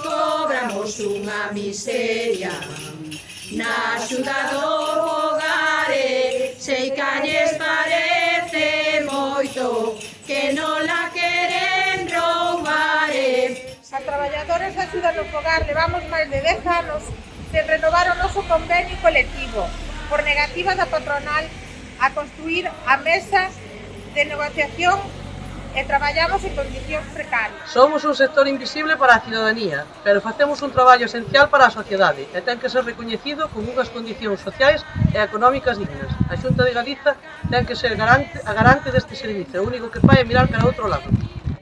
Cobramos unha miseria na axuda do hogare Sei que lles parece moito que non la queren roubar. A traballadores da axuda no fogar levamos máis de 10 anos sen renovar o noso convenio colectivo por negativa da patronal a construir a mesa de negociación e traballamos en condicións precarias. Somos un sector invisible para a cidadanía, pero facemos un traballo esencial para a sociedade e ten que ser recoñecido con unhas condicións sociais e económicas dignas. A Xunta de Galiza ten que ser garante, a garante deste servizo, o único que fai é mirar para outro lado.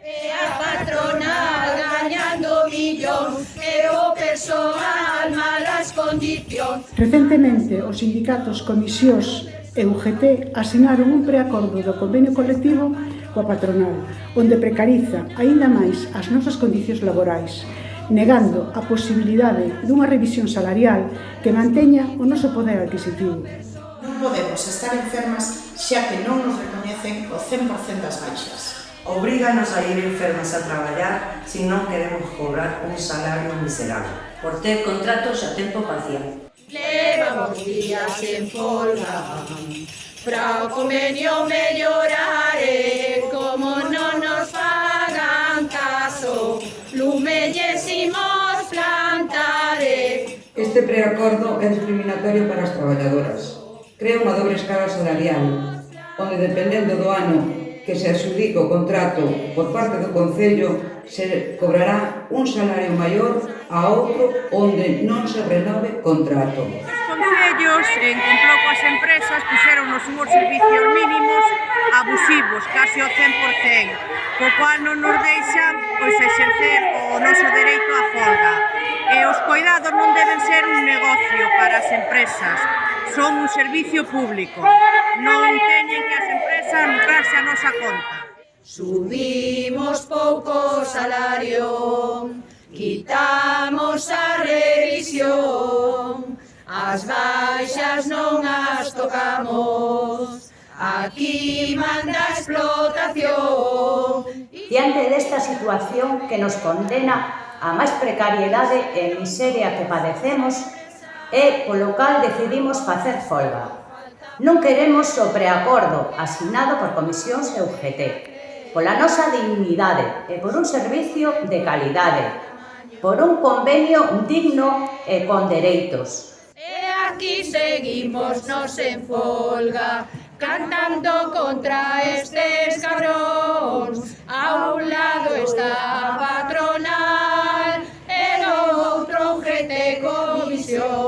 E a patronal gañando millóns e o persoal malas condicións. Recentemente, os sindicatos, comisións e UGT asinaron un preacordo do convenio colectivo coa patronal, onde precariza aínda máis as nosas condicións laborais, negando a posibilidade dunha revisión salarial que manteña o noso poder adquisitivo. Non podemos estar enfermas xa que non nos recoñecen o 100% das baixas. Obríganos a ir enfermas a traballar se non queremos cobrar un salario miserable. Por ter contratos a tempo parcial. Levamos días en folga Para o convenio mellorare Como non nos fagan caso Lumellésemos plantare Este preacordo é discriminatorio para as traballadoras. Crea unha dobre escala salarial onde dependendo do ano que se adxudica o contrato por parte do Concello se cobrará un salario maior a outro onde non se renove contrato. Os concellos, en compló coas empresas, puxeron nos unhos servicios mínimos abusivos, casi ao 100%, co cual non nos deixan pois, exercer o noso dereito á folga. E os cuidados non deben ser un negocio para as empresas, son un servicio público non teñen que as empresas lucrarse a nosa conta. Subimos pouco salario, quitamos a revisión, as baixas non as tocamos, aquí manda a explotación. Diante desta situación que nos condena a máis precariedade e miseria que padecemos, eh, e polo cal decidimos facer folga non queremos o preacordo asinado por comisións e UGT, pola nosa dignidade e por un servicio de calidade, por un convenio digno e con dereitos. E aquí seguimos nos en folga, cantando contra estes cabróns, a un lado está a patronal, e no outro UGT comisión.